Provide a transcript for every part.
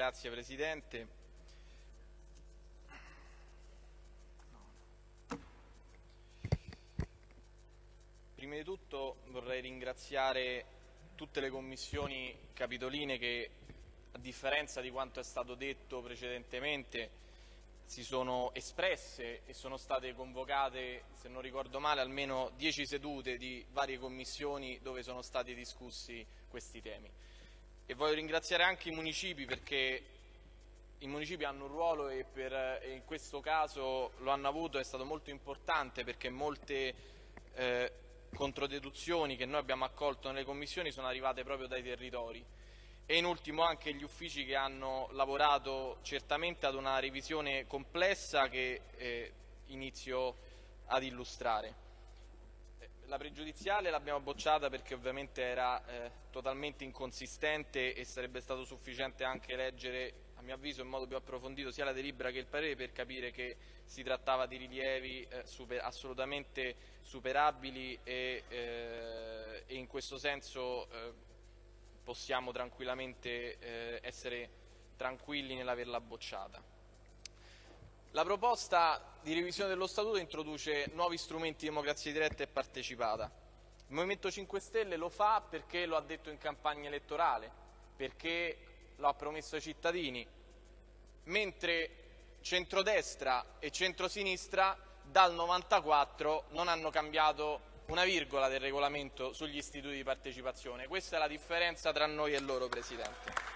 Grazie Presidente. Prima di tutto vorrei ringraziare tutte le commissioni capitoline che, a differenza di quanto è stato detto precedentemente, si sono espresse e sono state convocate, se non ricordo male, almeno dieci sedute di varie commissioni dove sono stati discussi questi temi. E voglio ringraziare anche i municipi perché i municipi hanno un ruolo e, per, e in questo caso lo hanno avuto, è stato molto importante perché molte eh, controdeduzioni che noi abbiamo accolto nelle commissioni sono arrivate proprio dai territori e in ultimo anche gli uffici che hanno lavorato certamente ad una revisione complessa che eh, inizio ad illustrare. La pregiudiziale l'abbiamo bocciata perché ovviamente era eh, totalmente inconsistente e sarebbe stato sufficiente anche leggere, a mio avviso, in modo più approfondito sia la delibera che il parere per capire che si trattava di rilievi eh, super, assolutamente superabili e, eh, e, in questo senso eh, possiamo tranquillamente eh, essere tranquilli nell'averla bocciata. La proposta di revisione dello Statuto introduce nuovi strumenti di democrazia diretta e partecipata. Il Movimento 5 Stelle lo fa perché lo ha detto in campagna elettorale, perché lo ha promesso ai cittadini, mentre centrodestra e centrosinistra dal 94 non hanno cambiato una virgola del regolamento sugli istituti di partecipazione. Questa è la differenza tra noi e loro, Presidente.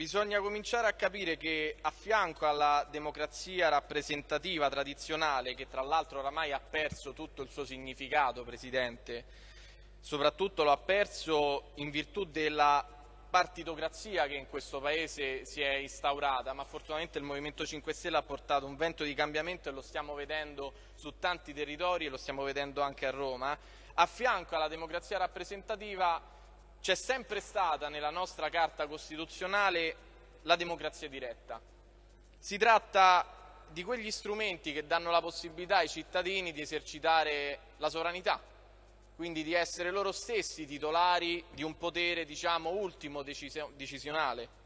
Bisogna cominciare a capire che a fianco alla democrazia rappresentativa tradizionale, che tra l'altro oramai ha perso tutto il suo significato, Presidente, soprattutto lo ha perso in virtù della partitocrazia che in questo Paese si è instaurata, ma fortunatamente il Movimento 5 Stelle ha portato un vento di cambiamento e lo stiamo vedendo su tanti territori e lo stiamo vedendo anche a Roma. A fianco alla democrazia rappresentativa c'è sempre stata nella nostra Carta Costituzionale la democrazia diretta. Si tratta di quegli strumenti che danno la possibilità ai cittadini di esercitare la sovranità, quindi di essere loro stessi titolari di un potere diciamo, ultimo decisionale.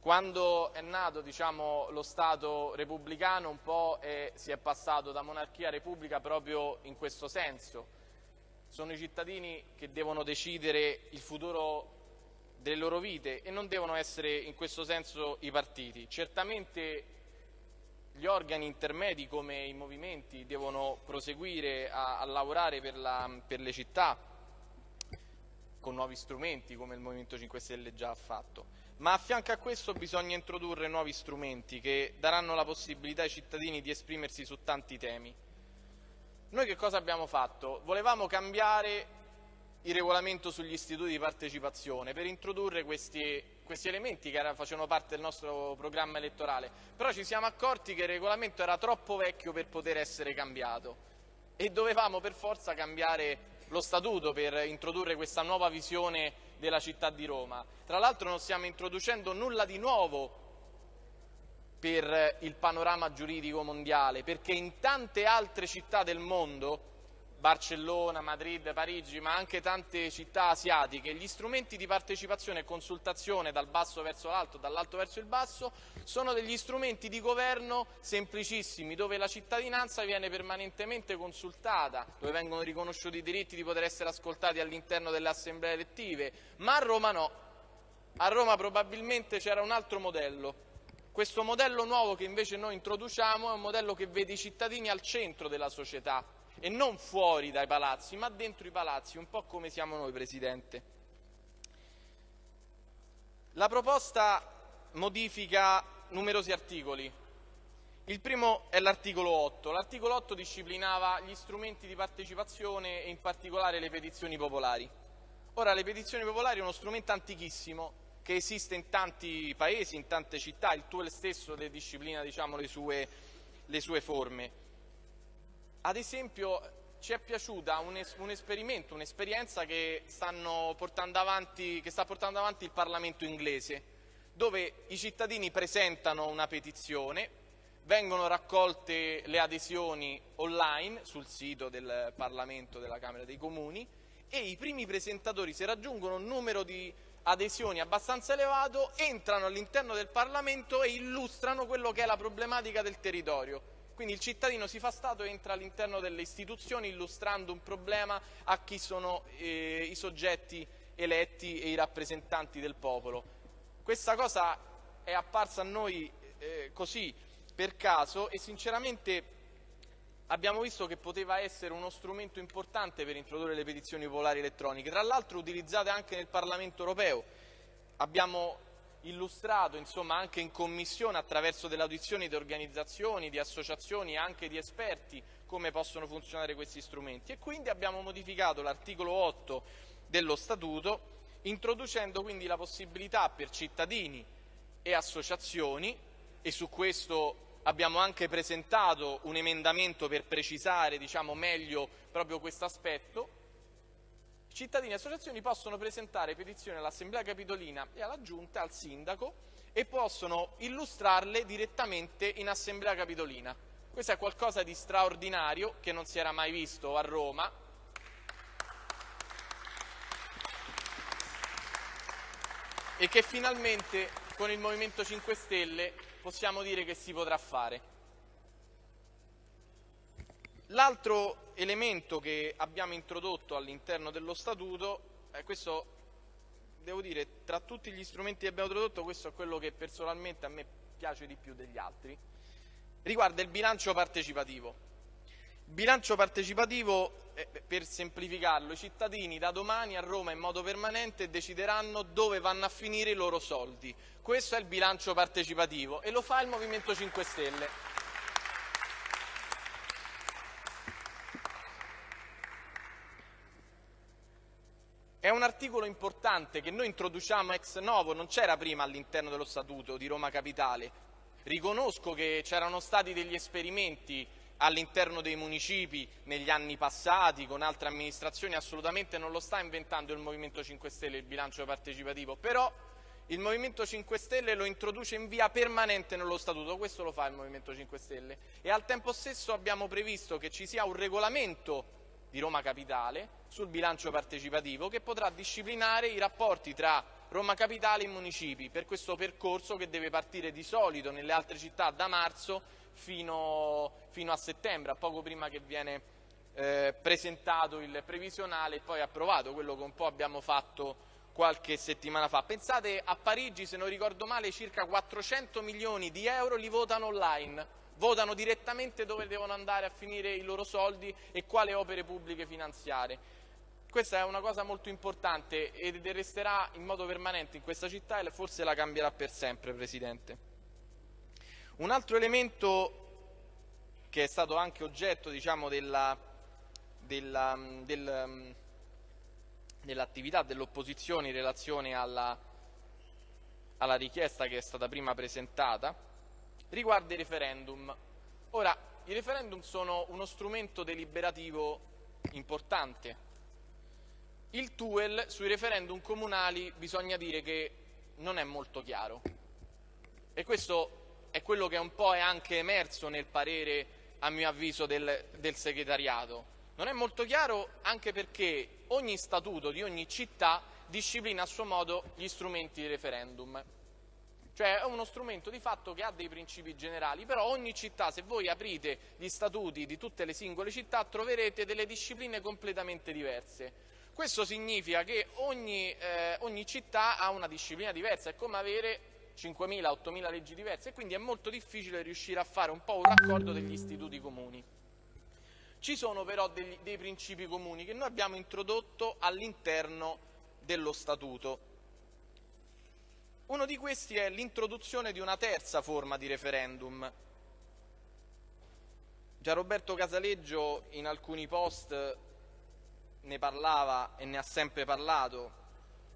Quando è nato diciamo, lo Stato repubblicano un po' è, si è passato da monarchia a repubblica proprio in questo senso. Sono i cittadini che devono decidere il futuro delle loro vite e non devono essere in questo senso i partiti. Certamente gli organi intermedi come i movimenti devono proseguire a, a lavorare per, la, per, le città con nuovi strumenti come il Movimento 5 Stelle già ha fatto, ma a fianco a questo bisogna introdurre nuovi strumenti che daranno la possibilità ai cittadini di esprimersi su tanti temi. Noi che cosa abbiamo fatto? Volevamo cambiare il regolamento sugli istituti di partecipazione per introdurre questi questi elementi che facevano parte del nostro programma elettorale, però ci siamo accorti che il regolamento era troppo vecchio per poter essere cambiato e dovevamo per forza cambiare lo statuto per introdurre questa nuova visione della città di Roma. Tra l'altro non stiamo introducendo nulla di nuovo per il panorama giuridico mondiale, perché in tante altre città del mondo Barcellona, Madrid, Parigi, ma anche tante città asiatiche, gli strumenti di partecipazione e consultazione dal basso verso l'alto, dall'alto verso il basso, sono degli strumenti di governo semplicissimi, dove la cittadinanza viene permanentemente consultata, dove vengono riconosciuti i diritti di poter essere ascoltati all'interno delle assemblee elettive, ma a Roma no. A Roma probabilmente c'era un altro modello. Questo modello nuovo che invece noi introduciamo è un modello che vede i cittadini al centro della società, e non fuori dai palazzi, ma dentro i palazzi, un po' come siamo noi, Presidente. La proposta modifica numerosi articoli. Il primo è l'articolo 8. L'articolo 8 disciplinava gli strumenti di partecipazione e in particolare le petizioni popolari. Ora, le petizioni popolari è uno strumento antichissimo che esiste in tanti paesi, in tante città, il tuo stesso le disciplina diciamo, le, sue, le sue forme. Ad esempio ci è piaciuta un, es un esperimento, un'esperienza che, che, sta portando avanti il Parlamento inglese, dove i cittadini presentano una petizione, vengono raccolte le adesioni online sul sito del Parlamento della Camera dei Comuni e i primi presentatori, se raggiungono un numero di adesioni abbastanza elevato, entrano all'interno del Parlamento e illustrano quello che è la problematica del territorio. Quindi il cittadino si fa Stato e entra all'interno delle istituzioni illustrando un problema a chi sono eh, i soggetti eletti e i rappresentanti del popolo. Questa cosa è apparsa a noi eh, così per caso e sinceramente abbiamo visto che poteva essere uno strumento importante per introdurre le petizioni popolari elettroniche, tra l'altro utilizzate anche nel Parlamento europeo. Abbiamo illustrato insomma, anche in commissione attraverso delle audizioni di organizzazioni, di associazioni e anche di esperti come possono funzionare questi strumenti e quindi abbiamo modificato l'articolo 8 dello Statuto introducendo quindi la possibilità per cittadini e associazioni e su questo abbiamo anche presentato un emendamento per precisare diciamo, meglio proprio questo aspetto, cittadini e associazioni possono presentare petizioni all'Assemblea Capitolina e alla Giunta, al Sindaco, e possono illustrarle direttamente in Assemblea Capitolina. Questo è qualcosa di straordinario che non si era mai visto a Roma. E che finalmente con il Movimento 5 Stelle possiamo dire che si potrà fare. L'altro elemento che abbiamo introdotto all'interno dello Statuto, eh, questo devo dire, tra tutti gli strumenti che abbiamo introdotto, questo è quello che personalmente a me piace di più degli altri, riguarda il bilancio partecipativo. Il bilancio partecipativo, eh, per semplificarlo, i cittadini da domani a Roma in modo permanente decideranno dove vanno a finire i loro soldi. Questo è il bilancio partecipativo e lo fa il Movimento 5 Stelle. È un articolo importante che noi introduciamo ex novo, non c'era prima all'interno dello Statuto di Roma Capitale. Riconosco che c'erano stati degli esperimenti all'interno dei municipi negli anni passati con altre amministrazioni, assolutamente non lo sta inventando il Movimento 5 Stelle il bilancio partecipativo, però il Movimento 5 Stelle lo introduce in via permanente nello Statuto, questo lo fa il Movimento 5 Stelle. E al tempo stesso abbiamo previsto che ci sia un regolamento di Roma Capitale sul bilancio partecipativo che potrà disciplinare i rapporti tra Roma Capitale e i municipi per questo percorso che deve partire di solito nelle altre città da marzo fino, fino a settembre, poco prima che viene eh, presentato il previsionale e poi approvato, quello che un po' abbiamo fatto qualche settimana fa. Pensate a Parigi, se non ricordo male, circa 400 milioni di euro li votano online, votano direttamente dove devono andare a finire i loro soldi e quale opere pubbliche finanziare. Questa è una cosa molto importante ed resterà in modo permanente in questa città e forse la cambierà per sempre, Presidente. Un altro elemento che è stato anche oggetto diciamo, della, della, del, dell'attività dell'opposizione in relazione alla, alla richiesta che è stata prima presentata riguarda i referendum. Ora, i referendum sono uno strumento deliberativo importante. Il TUEL sui referendum comunali bisogna dire che non è molto chiaro e questo è quello che un po' è anche emerso nel parere, a mio avviso, del, del segretariato. Non è molto chiaro anche perché ogni statuto di ogni città disciplina a suo modo gli strumenti di referendum. Cioè è uno strumento di fatto che ha dei principi generali, però ogni città, se voi aprite gli statuti di tutte le singole città, troverete delle discipline completamente diverse. Questo significa che ogni, eh, ogni città ha una disciplina diversa, è come avere 5.000, 8.000 leggi diverse e quindi è molto difficile riuscire a fare un po' un raccordo degli istituti comuni. Ci sono però degli, dei principi comuni che noi abbiamo introdotto all'interno dello Statuto. Uno di questi è l'introduzione di una terza forma di referendum. Già Roberto Casaleggio in alcuni post ne parlava e ne ha sempre parlato,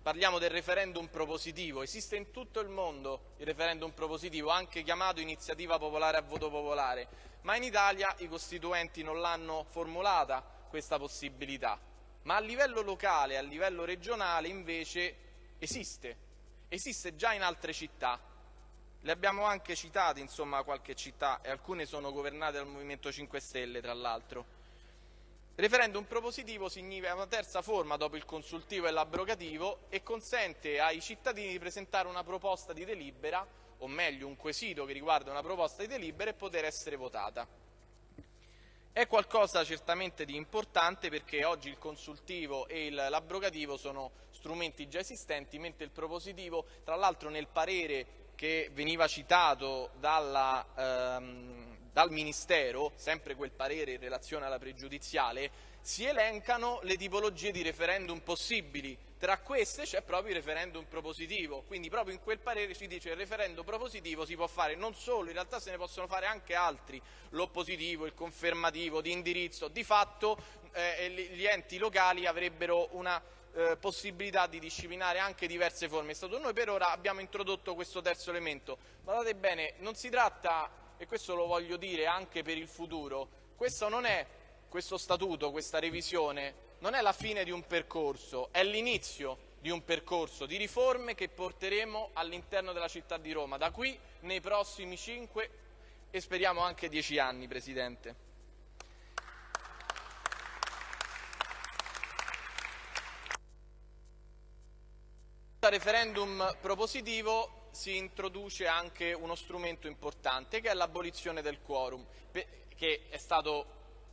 Parliamo del referendum propositivo, esiste in tutto il mondo il referendum propositivo, anche chiamato iniziativa popolare a voto popolare, ma in Italia i costituenti non l'hanno formulata questa possibilità. Ma a livello locale, a livello regionale invece esiste, esiste già in altre città. Le abbiamo anche citate, insomma, qualche città e alcune sono governate dal Movimento 5 Stelle, tra l'altro. Referendum propositivo significa una terza forma dopo il consultivo e l'abrogativo e consente ai cittadini di presentare una proposta di delibera, o meglio un quesito che riguarda una proposta di delibera e poter essere votata. È qualcosa certamente di importante perché oggi il consultivo e l'abrogativo sono strumenti già esistenti, mentre il propositivo, tra l'altro nel parere che veniva citato dalla, ehm, dal Ministero, sempre quel parere in relazione alla pregiudiziale, si elencano le tipologie di referendum possibili. Tra queste c'è proprio il referendum propositivo, quindi proprio in quel parere si dice che il referendum propositivo si può fare non solo, in realtà se ne possono fare anche altri, l'oppositivo, il confermativo, di indirizzo. Di fatto eh, gli enti locali avrebbero una eh, possibilità di disciplinare anche diverse forme. Noi per ora abbiamo introdotto questo terzo elemento. Guardate bene, non si tratta e questo lo voglio dire anche per il futuro, questo è questo statuto, questa revisione, non è la fine di un percorso, è l'inizio di un percorso di riforme che porteremo all'interno della città di Roma, da qui nei prossimi cinque e speriamo anche dieci anni, Presidente. referendum propositivo si introduce anche uno strumento importante che è l'abolizione del quorum, che è stato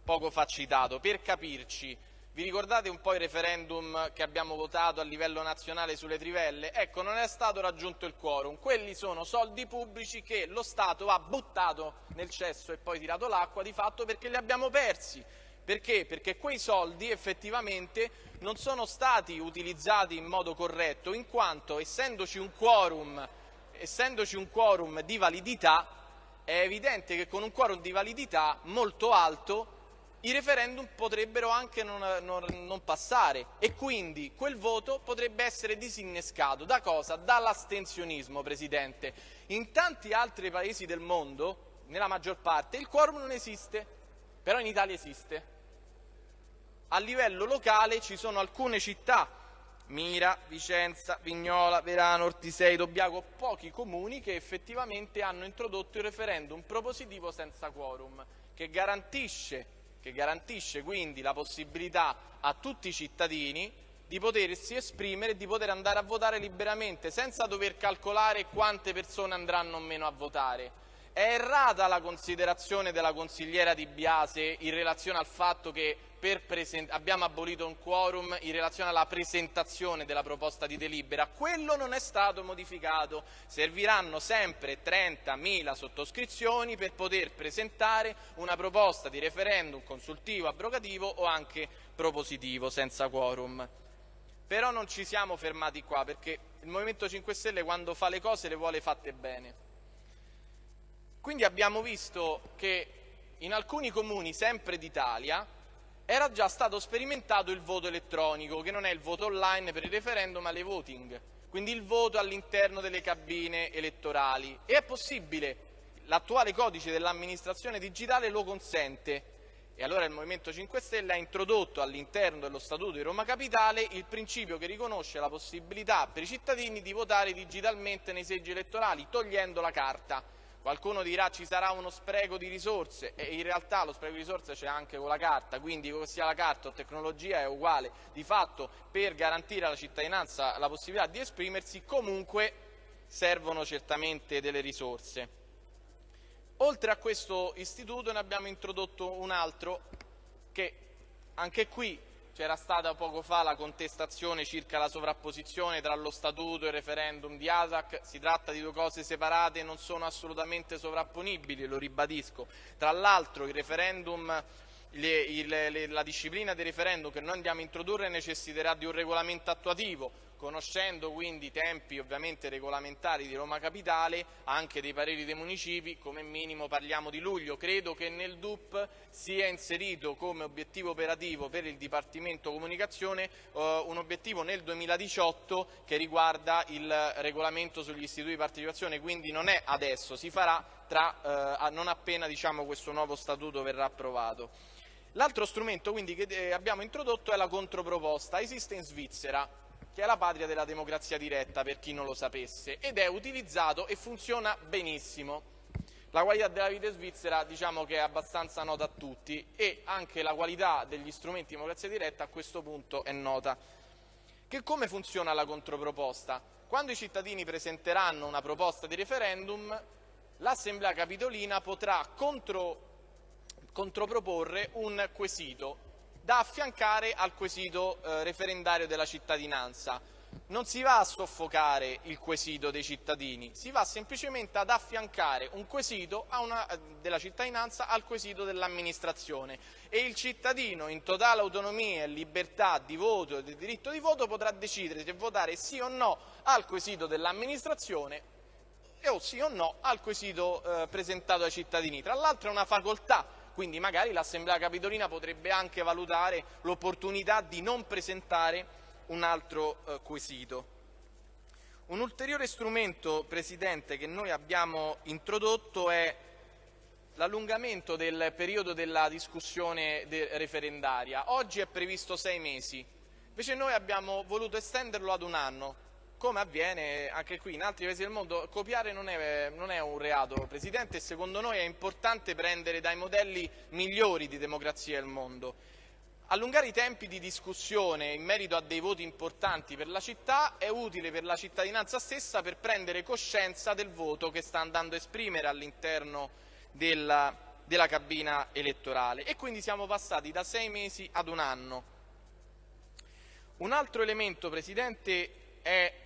poco fa citato. Per capirci, vi ricordate un po' il referendum che abbiamo votato a livello nazionale sulle trivelle? Ecco, non è stato raggiunto il quorum. Quelli sono soldi pubblici che lo Stato ha buttato nel cesso e poi tirato l'acqua di fatto perché li abbiamo persi. Perché? Perché quei soldi effettivamente non sono stati utilizzati in modo corretto in quanto essendoci un quorum essendoci un quorum di validità, è evidente che con un quorum di validità molto alto i referendum potrebbero anche non, non, non, passare e quindi quel voto potrebbe essere disinnescato. Da cosa? Dall'astensionismo, Presidente. In tanti altri paesi del mondo, nella maggior parte, il quorum non esiste, però in Italia esiste. A livello locale ci sono alcune città Mira, Vicenza, Vignola, Verano, Ortisei, Dobbiaco, pochi comuni che effettivamente hanno introdotto il referendum propositivo senza quorum, che garantisce, che garantisce quindi la possibilità a tutti i cittadini di potersi esprimere e di poter andare a votare liberamente, senza dover calcolare quante persone andranno o meno a votare. È errata la considerazione della consigliera Di Biase in relazione al fatto che abbiamo abolito un quorum in relazione alla presentazione della proposta di delibera. Quello non è stato modificato. Serviranno sempre 30.000 sottoscrizioni per poter presentare una proposta di referendum consultivo, abrogativo o anche propositivo senza quorum. Però non ci siamo fermati qua perché il Movimento 5 Stelle quando fa le cose le vuole fatte bene. Quindi abbiamo visto che in alcuni comuni, sempre d'Italia, era già stato sperimentato il voto elettronico, che non è il voto online per il referendum, ma le voting, quindi il voto all'interno delle cabine elettorali. E è possibile, l'attuale codice dell'amministrazione digitale lo consente. E allora il Movimento 5 Stelle ha introdotto all'interno dello Statuto di Roma Capitale il principio che riconosce la possibilità per i cittadini di votare digitalmente nei seggi elettorali, togliendo la carta. Qualcuno dirà ci sarà uno spreco di risorse e in realtà lo spreco di risorse c'è anche con la carta, quindi sia la carta o tecnologia è uguale. Di fatto per garantire alla cittadinanza la possibilità di esprimersi comunque servono certamente delle risorse. Oltre a questo istituto ne abbiamo introdotto un altro che anche qui c'era stata poco fa la contestazione circa la sovrapposizione tra lo statuto e il referendum di ASAC, si tratta di due cose separate e non sono assolutamente sovrapponibili, lo ribadisco. Tra l'altro la disciplina del referendum che noi andiamo a introdurre necessiterà di un regolamento attuativo, conoscendo quindi i tempi ovviamente regolamentari di Roma Capitale, anche dei pareri dei municipi, come minimo parliamo di luglio. Credo che nel DUP sia inserito come obiettivo operativo per il Dipartimento Comunicazione eh, un obiettivo nel 2018 che riguarda il regolamento sugli istituti di partecipazione, quindi non è adesso, si farà tra, eh, non appena diciamo, questo nuovo statuto verrà approvato. L'altro strumento quindi, che eh, abbiamo introdotto è la controproposta, esiste in Svizzera, che è la patria della democrazia diretta per chi non lo sapesse, ed è utilizzato e funziona benissimo. La qualità della vita svizzera diciamo che è abbastanza nota a tutti e anche la qualità degli strumenti di democrazia diretta a questo punto è nota. Che come funziona la controproposta? Quando i cittadini presenteranno una proposta di referendum, l'Assemblea Capitolina potrà contro, controproporre un quesito da affiancare al quesito eh, referendario della cittadinanza non si va a soffocare il quesito dei cittadini, si va semplicemente ad affiancare un quesito una, della cittadinanza al quesito dell'amministrazione e il cittadino in totale autonomia e libertà di voto e di diritto di voto potrà decidere se votare sì o no al quesito dell'amministrazione o sì o no al quesito eh, presentato ai cittadini. Tra l'altro è una facoltà, quindi magari l'Assemblea Capitolina potrebbe anche valutare l'opportunità di non presentare un altro eh, quesito. Un ulteriore strumento, Presidente, che noi abbiamo introdotto è l'allungamento del periodo della discussione referendaria. Oggi è previsto sei mesi, invece noi abbiamo voluto estenderlo ad un anno, come avviene anche qui in altri paesi del mondo. Copiare non è, non è un reato, Presidente, e secondo noi è importante prendere dai modelli migliori di democrazia del mondo. Allungare i tempi di discussione in merito a dei voti importanti per la città è utile per la cittadinanza stessa per prendere coscienza del voto che sta andando a esprimere all'interno della, della cabina elettorale e quindi siamo passati da sei mesi ad un anno. Un altro elemento, Presidente, è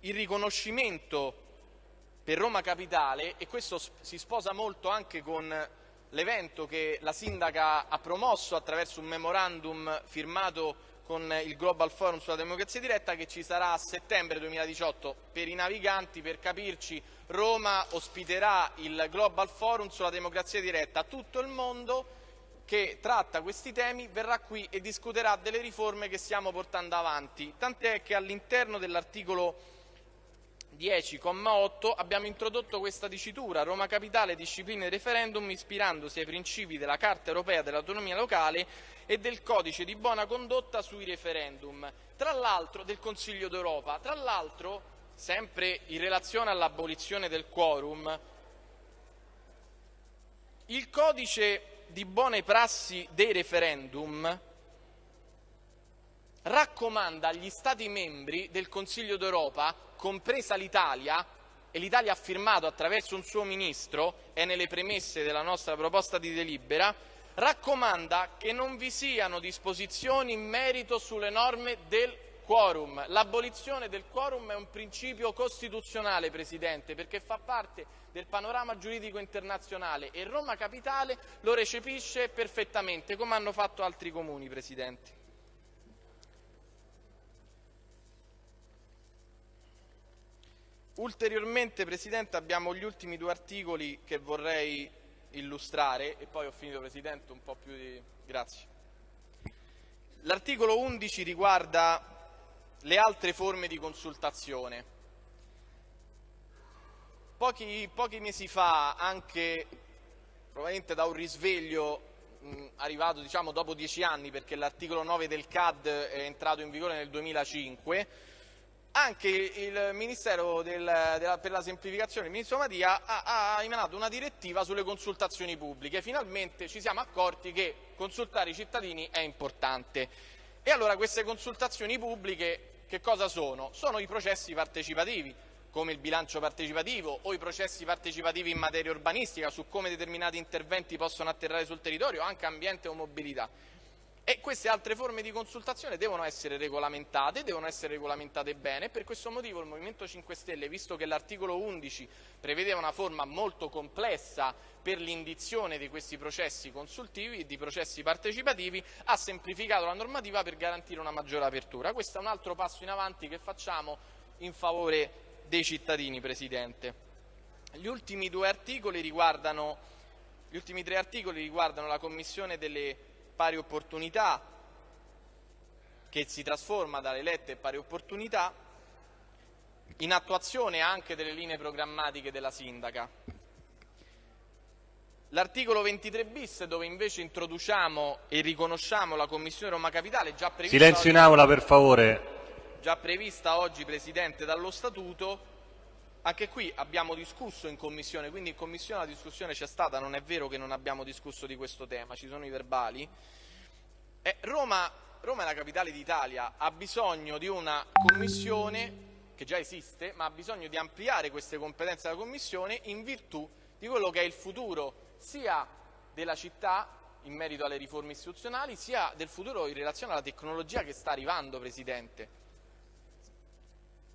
il riconoscimento per Roma Capitale e questo si sposa molto anche con l'evento che la sindaca ha promosso attraverso un memorandum firmato con il Global Forum sulla democrazia diretta che ci sarà a settembre 2018 per i naviganti, per capirci Roma ospiterà il Global Forum sulla democrazia diretta, tutto il mondo che tratta questi temi verrà qui e discuterà delle riforme che stiamo portando avanti, tant'è che all'interno dell'articolo 10,8 abbiamo introdotto questa dicitura Roma Capitale disciplina il referendum ispirandosi ai principi della Carta europea dell'autonomia locale e del codice di buona condotta sui referendum, tra l'altro del Consiglio d'Europa. Tra l'altro, sempre in relazione all'abolizione del quorum, il codice di buone prassi dei referendum raccomanda agli Stati membri del Consiglio d'Europa compresa l'Italia, e l'Italia ha firmato attraverso un suo ministro, è nelle premesse della nostra proposta di delibera, raccomanda che non vi siano disposizioni in merito sulle norme del quorum. L'abolizione del quorum è un principio costituzionale, Presidente, perché fa parte del panorama giuridico internazionale e Roma Capitale lo recepisce perfettamente, come hanno fatto altri comuni, Presidente. Ulteriormente, Presidente, abbiamo gli ultimi due articoli che vorrei illustrare e poi ho finito, Presidente, un po' più di... Grazie. L'articolo 11 riguarda le altre forme di consultazione. Pochi, pochi mesi fa, anche probabilmente da un risveglio mh, arrivato diciamo, dopo dieci anni, perché l'articolo 9 del CAD è entrato in vigore nel 2005, anche il Ministero del, della, per la semplificazione, il Ministro Mattia, ha, ha, emanato una direttiva sulle consultazioni pubbliche. Finalmente ci siamo accorti che consultare i cittadini è importante. E allora queste consultazioni pubbliche che cosa sono? Sono i processi partecipativi, come il bilancio partecipativo o i processi partecipativi in materia urbanistica su come determinati interventi possono atterrare sul territorio, anche ambiente o mobilità. E queste altre forme di consultazione devono essere regolamentate, devono essere regolamentate bene e per questo motivo il Movimento 5 Stelle, visto che l'articolo 11 prevedeva una forma molto complessa per l'indizione di questi processi consultivi e di processi partecipativi, ha semplificato la normativa per garantire una maggiore apertura. Questo è un altro passo in avanti che facciamo in favore dei cittadini, Presidente. Gli ultimi, articoli gli ultimi tre articoli riguardano la Commissione delle pari opportunità che si trasforma dalle lette pari opportunità in attuazione anche delle linee programmatiche della sindaca. L'articolo 23 bis dove invece introduciamo e riconosciamo la Commissione Roma Capitale già prevista Silenzio in aula per favore. Già prevista oggi Presidente dallo Statuto Anche qui abbiamo discusso in Commissione, quindi in Commissione la discussione c'è stata, non è vero che non abbiamo discusso di questo tema, ci sono i verbali. Eh, Roma, Roma è la capitale d'Italia, ha bisogno di una Commissione che già esiste, ma ha bisogno di ampliare queste competenze della Commissione in virtù di quello che è il futuro sia della città in merito alle riforme istituzionali, sia del futuro in relazione alla tecnologia che sta arrivando, Presidente.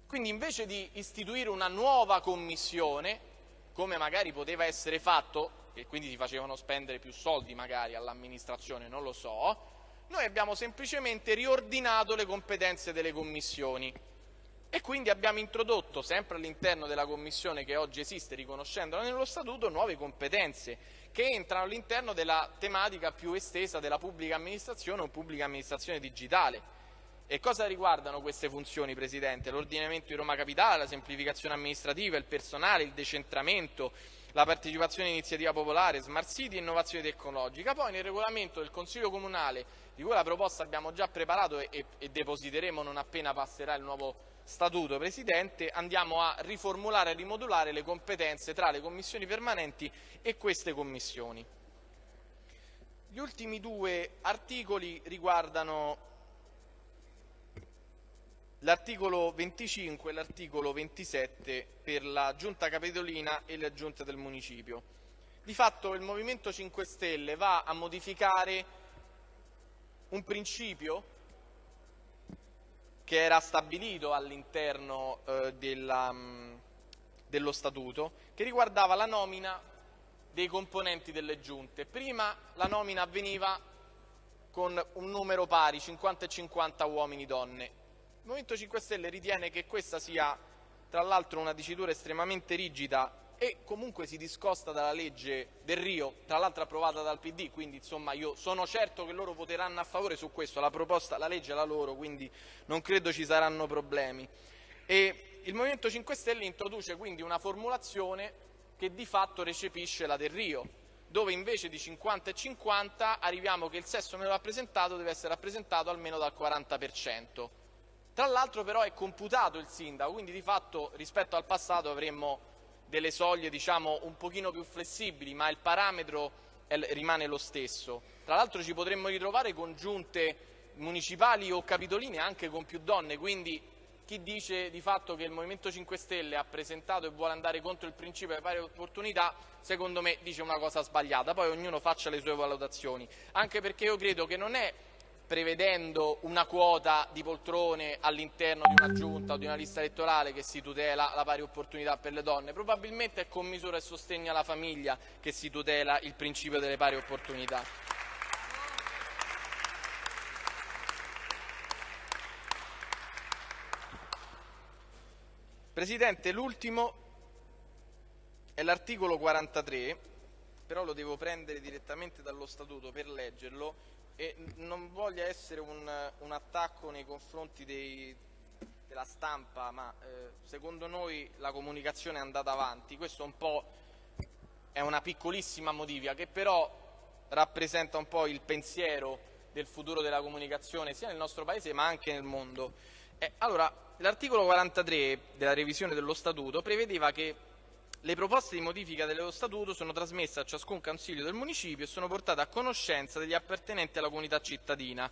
Quindi invece di istituire una nuova commissione, come magari poteva essere fatto, e quindi si facevano spendere più soldi magari all'amministrazione, non lo so, noi abbiamo semplicemente riordinato le competenze delle commissioni. E quindi abbiamo introdotto, sempre all'interno della commissione che oggi esiste, riconoscendola nello Statuto, nuove competenze che entrano all'interno della tematica più estesa della pubblica amministrazione o pubblica amministrazione digitale. E cosa riguardano queste funzioni, Presidente? L'ordinamento di Roma Capitale, la semplificazione amministrativa, il personale, il decentramento, la partecipazione all'iniziativa popolare, smart city e innovazione tecnologica. Poi nel regolamento del Consiglio Comunale, di cui la proposta abbiamo già preparato e, e depositeremo non appena passerà il nuovo statuto, Presidente, andiamo a riformulare e rimodulare le competenze tra le commissioni permanenti e queste commissioni. Gli ultimi due articoli riguardano l'articolo 25 e l'articolo 27 per la giunta capitolina e le giunte del municipio. Di fatto il Movimento 5 Stelle va a modificare un principio che era stabilito all'interno eh, mm, dello Statuto, che riguardava la nomina dei componenti delle giunte. Prima la nomina avveniva con un numero pari, 50 e 50 uomini e donne. Il Movimento 5 Stelle ritiene che questa sia, tra l'altro, una dicitura estremamente rigida e comunque si discosta dalla legge del Rio, tra l'altro approvata dal PD, quindi insomma io sono certo che loro voteranno a favore su questo, la, proposta, la legge è la loro, quindi non credo ci saranno problemi. E il Movimento 5 Stelle introduce quindi una formulazione che di fatto recepisce la del Rio, dove invece di 50 e 50 arriviamo che il sesso meno rappresentato deve essere rappresentato almeno dal 40%. Tra l'altro però è computato il sindaco, quindi di fatto rispetto al passato avremmo delle soglie diciamo, un pochino più flessibili, ma il parametro rimane lo stesso. Tra l'altro ci potremmo ritrovare con giunte municipali o capitoline anche con più donne, quindi chi dice di fatto che il Movimento 5 Stelle ha presentato e vuole andare contro il principio delle pari opportunità, secondo me dice una cosa sbagliata, poi ognuno faccia le sue valutazioni, anche perché io credo che non è prevedendo una quota di poltrone all'interno di una giunta o di una lista elettorale che si tutela la pari opportunità per le donne, probabilmente è con misura e sostegno alla famiglia che si tutela il principio delle pari opportunità. Presidente, l'ultimo è l'articolo 43, però lo devo prendere direttamente dallo Statuto per leggerlo e non voglia essere un, un attacco nei confronti dei, della stampa, ma eh, secondo noi la comunicazione è andata avanti. Questo un è una piccolissima modifica che però rappresenta un po' il pensiero del futuro della comunicazione sia nel nostro Paese ma anche nel mondo. Eh, allora, l'articolo 43 della revisione dello Statuto prevedeva che le proposte di modifica dello Statuto sono trasmesse a ciascun Consiglio del Municipio e sono portate a conoscenza degli appartenenti alla comunità cittadina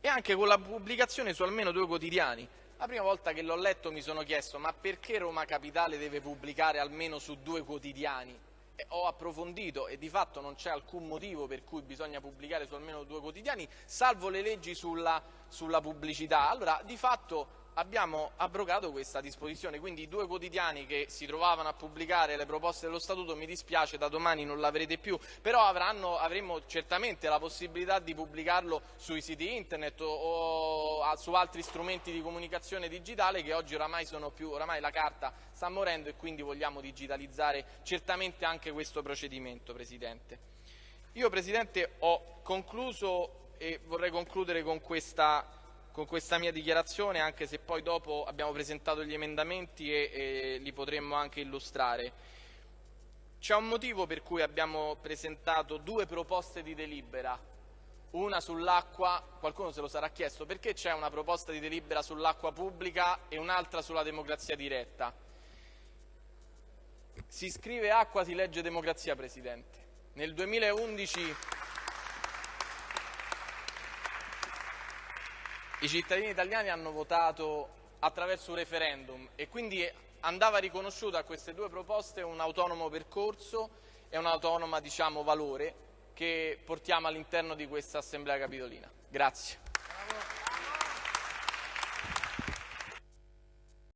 e anche con la pubblicazione su almeno due quotidiani. La prima volta che l'ho letto mi sono chiesto ma perché Roma Capitale deve pubblicare almeno su due quotidiani? E ho approfondito e di fatto non c'è alcun motivo per cui bisogna pubblicare su almeno due quotidiani, salvo le leggi sulla, sulla pubblicità. Allora, di fatto abbiamo abrogato questa disposizione, quindi i due quotidiani che si trovavano a pubblicare le proposte dello Statuto, mi dispiace, da domani non l'avrete più, però avranno, avremo certamente la possibilità di pubblicarlo sui siti internet o, su altri strumenti di comunicazione digitale che oggi oramai sono più, oramai la carta sta morendo e quindi vogliamo digitalizzare certamente anche questo procedimento, Presidente. Io, Presidente, ho concluso e vorrei concludere con questa con questa mia dichiarazione, anche se poi dopo abbiamo presentato gli emendamenti e, e li potremmo anche illustrare. C'è un motivo per cui abbiamo presentato due proposte di delibera, una sull'acqua, qualcuno se lo sarà chiesto, perché c'è una proposta di delibera sull'acqua pubblica e un'altra sulla democrazia diretta? Si scrive acqua, si legge democrazia, Presidente. Nel 2011 i cittadini italiani hanno votato attraverso un referendum e quindi andava riconosciuto a queste due proposte un autonomo percorso e un autonomo diciamo, valore che portiamo all'interno di questa Assemblea Capitolina. Grazie.